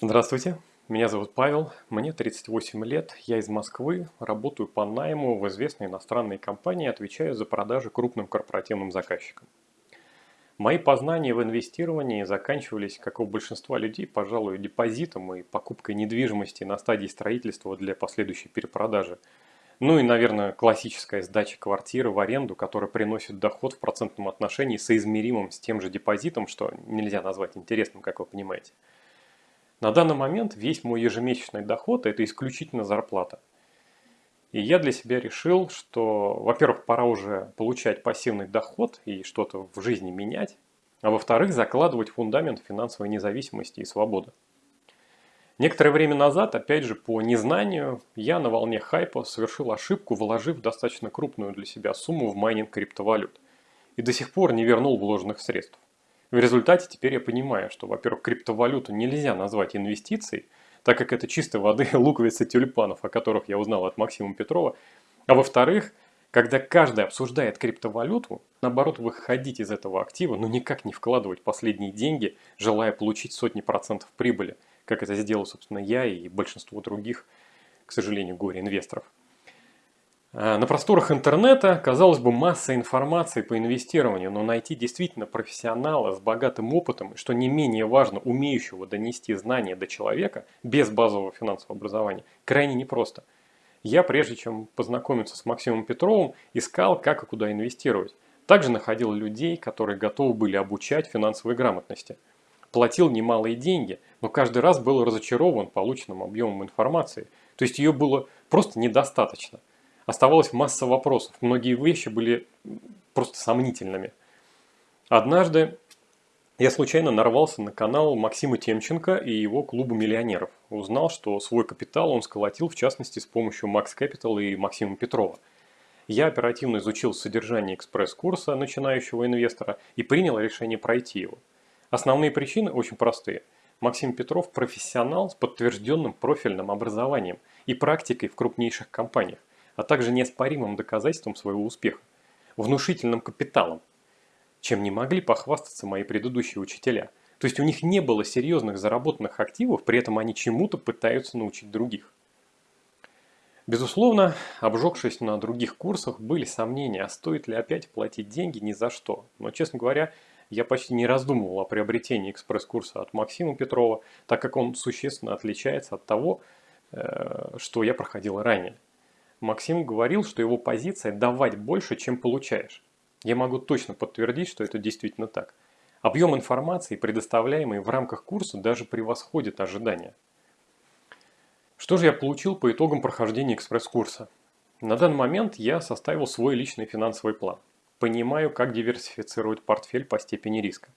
Здравствуйте, меня зовут Павел, мне 38 лет, я из Москвы, работаю по найму в известной иностранной компании, отвечаю за продажи крупным корпоративным заказчикам. Мои познания в инвестировании заканчивались, как у большинства людей, пожалуй, депозитом и покупкой недвижимости на стадии строительства для последующей перепродажи. Ну и, наверное, классическая сдача квартиры в аренду, которая приносит доход в процентном отношении соизмеримым с тем же депозитом, что нельзя назвать интересным, как вы понимаете. На данный момент весь мой ежемесячный доход – это исключительно зарплата. И я для себя решил, что, во-первых, пора уже получать пассивный доход и что-то в жизни менять, а во-вторых, закладывать фундамент финансовой независимости и свободы. Некоторое время назад, опять же, по незнанию, я на волне хайпа совершил ошибку, вложив достаточно крупную для себя сумму в майнинг криптовалют. И до сих пор не вернул вложенных средств. В результате теперь я понимаю, что, во-первых, криптовалюту нельзя назвать инвестицией, так как это чистой воды луковицы тюльпанов, о которых я узнал от Максима Петрова. А во-вторых, когда каждый обсуждает криптовалюту, наоборот, выходить из этого актива, но никак не вкладывать последние деньги, желая получить сотни процентов прибыли, как это сделал, собственно, я и большинство других, к сожалению, горе-инвесторов. А, на просторах интернета, казалось бы, масса информации по инвестированию, но найти действительно профессионала с богатым опытом, что не менее важно, умеющего донести знания до человека без базового финансового образования, крайне непросто. Я, прежде чем познакомиться с Максимом Петровым, искал, как и куда инвестировать. Также находил людей, которые готовы были обучать финансовой грамотности. Платил немалые деньги, но каждый раз был разочарован полученным объемом информации. То есть ее было просто недостаточно. Оставалась масса вопросов. Многие вещи были просто сомнительными. Однажды я случайно нарвался на канал Максима Темченко и его клуба миллионеров. Узнал, что свой капитал он сколотил в частности с помощью Max Capital и Максима Петрова. Я оперативно изучил содержание экспресс-курса начинающего инвестора и принял решение пройти его. Основные причины очень простые. Максим Петров – профессионал с подтвержденным профильным образованием и практикой в крупнейших компаниях а также неоспоримым доказательством своего успеха, внушительным капиталом, чем не могли похвастаться мои предыдущие учителя. То есть у них не было серьезных заработанных активов, при этом они чему-то пытаются научить других. Безусловно, обжегшись на других курсах, были сомнения, а стоит ли опять платить деньги ни за что. Но, честно говоря, я почти не раздумывал о приобретении экспресс-курса от Максима Петрова, так как он существенно отличается от того, э, что я проходил ранее. Максим говорил, что его позиция – давать больше, чем получаешь. Я могу точно подтвердить, что это действительно так. Объем информации, предоставляемый в рамках курса, даже превосходит ожидания. Что же я получил по итогам прохождения экспресс-курса? На данный момент я составил свой личный финансовый план. Понимаю, как диверсифицировать портфель по степени риска.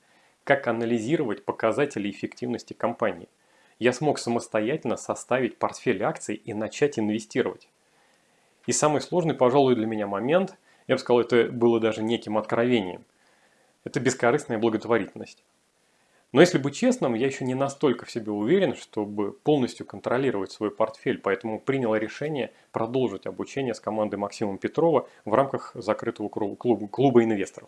Как анализировать показатели эффективности компании. Я смог самостоятельно составить портфель акций и начать инвестировать. И самый сложный, пожалуй, для меня момент, я бы сказал, это было даже неким откровением. Это бескорыстная благотворительность. Но если быть честным, я еще не настолько в себе уверен, чтобы полностью контролировать свой портфель, поэтому принял решение продолжить обучение с командой Максима Петрова в рамках закрытого клуба, клуба инвесторов.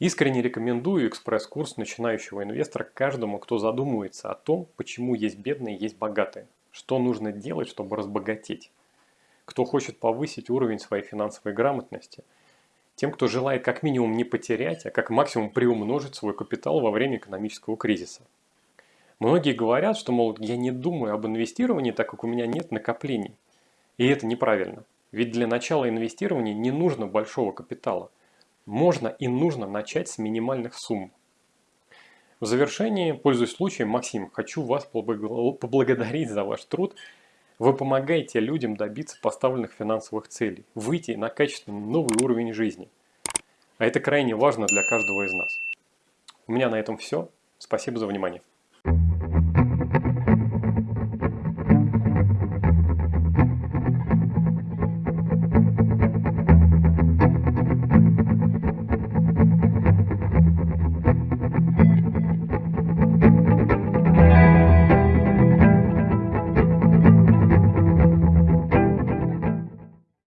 Искренне рекомендую экспресс-курс начинающего инвестора каждому, кто задумывается о том, почему есть бедные есть богатые, что нужно делать, чтобы разбогатеть кто хочет повысить уровень своей финансовой грамотности, тем, кто желает как минимум не потерять, а как максимум приумножить свой капитал во время экономического кризиса. Многие говорят, что, мол, я не думаю об инвестировании, так как у меня нет накоплений. И это неправильно. Ведь для начала инвестирования не нужно большого капитала. Можно и нужно начать с минимальных сумм. В завершении, пользуясь случаем, Максим, хочу вас поблагодарить за ваш труд вы помогаете людям добиться поставленных финансовых целей, выйти на качественный новый уровень жизни. А это крайне важно для каждого из нас. У меня на этом все. Спасибо за внимание.